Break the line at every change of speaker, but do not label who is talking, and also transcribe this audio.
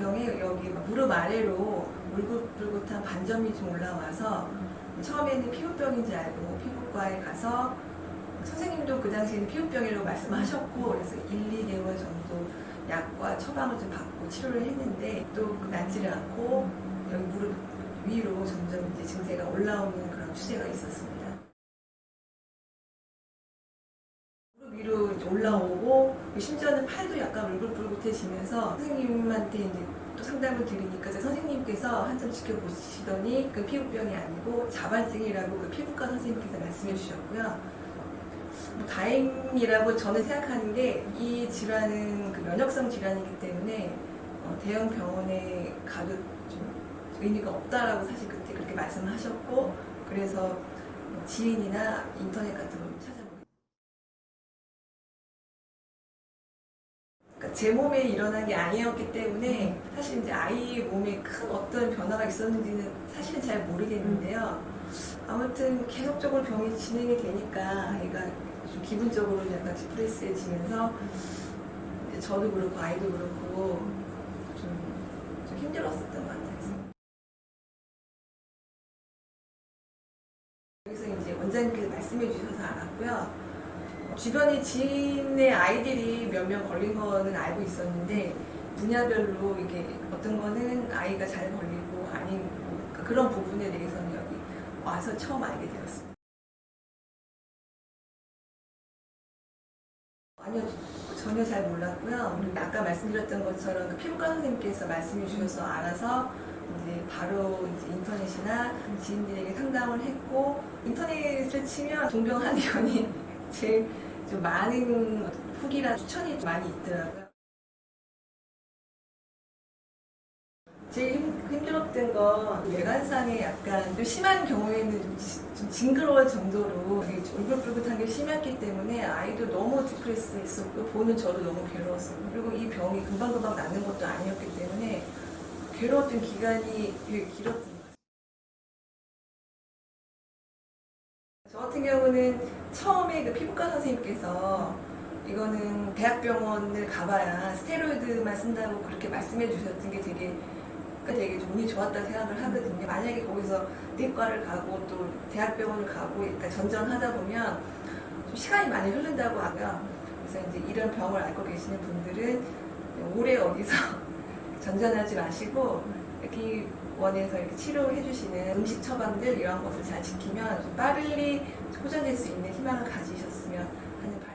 병에 여기 무릎 아래로 울긋불긋한 반점이 좀 올라와서 처음에는 피부병인지 알고 피부과에 가서 선생님도 그 당시에는 피부병이라고 말씀하셨고 그래서 1, 2개월 정도 약과 처방을 좀 받고 치료를 했는데 또 낫지를 않고 여기 무릎 위로 점점 이제 증세가 올라오는 그런 추세가 있었습니다. 이제 올라오고 심지어는 팔도 약간 울긋불긋해지면서 선생님한테 이제 또 상담을 드리니까 선생님께서 한참 지켜보시더니 그 피부병이 아니고 자반증이라고 그 피부과 선생님께서 말씀해 주셨고요. 뭐 다행이라고 저는 생각하는 게 이 질환은 그 면역성 질환이기 때문에 어, 대형 병원에 가도 좀 의미가 없다라고 사실 그때 그렇게 말씀하셨고 그래서 뭐 지인이나 인터넷 같은 걸 찾아보고 제 몸에 일어난 게 아니었기 때문에 사실 이제 아이 몸에 큰 어떤 변화가 있었는지는 사실은 잘 모르겠는데요. 아무튼 계속적으로 병이 진행이 되니까 아이가 좀 기분적으로 약간 디프레스해지면서 이제 저도 그렇고 아이도 그렇고 좀, 좀 힘들었었던 것 같아요. 여기서 이제 원장님께서 말씀해 주셔서 알았고요. 주변에 지인의 아이들이 몇 명 걸린 거는 알고 있었는데 분야별로 이게 어떤 거는 아이가 잘 걸리고 아니고 그러니까 그런 부분에 대해서는 여기 와서 처음 알게 되었습니다. 아니요 전혀 잘 몰랐고요. 아까 말씀드렸던 것처럼 그 피부과 선생님께서 말씀해 주셔서 알아서 이제 바로 이제 인터넷이나 지인들에게 상담을 했고 인터넷을 치면 동병 한의원이 제일 좀 많은 후기나 추천이 많이 있더라고요. 제일 힘- 힘들었던 건 외관상에 약간 좀 심한 경우에는 좀, 지- 좀 징그러울 정도로 울긋불긋한 게 심했기 때문에 아이도 너무 디프레스 했었고 보는 저도 너무 괴로웠어요. 그리고 이 병이 금방금방 낫는 것도 아니었기 때문에 괴로웠던 기간이 되게 길었던 경우는 처음에 그 피부과 선생님께서 이거는 대학병원을 가봐야 스테로이드만 쓴다고 그렇게 말씀해 주셨던 게 되게 되게 좀 운이 좋았다 생각을 하거든요. 만약에 거기서 내과를 가고 또 대학병원을 가고 일단 전전하다 보면 좀 시간이 많이 흐른다고 하고요. 그래서 이제 이런 병을 앓고 계시는 분들은 오래 어디서 전전하지 마시고 이렇게 원에서 이렇게 치료해 주시는 음식 처방들 이런 것을 잘 지키면 좀 빨리 호전될 수 있는 희망을 가지셨으면 하는 바람.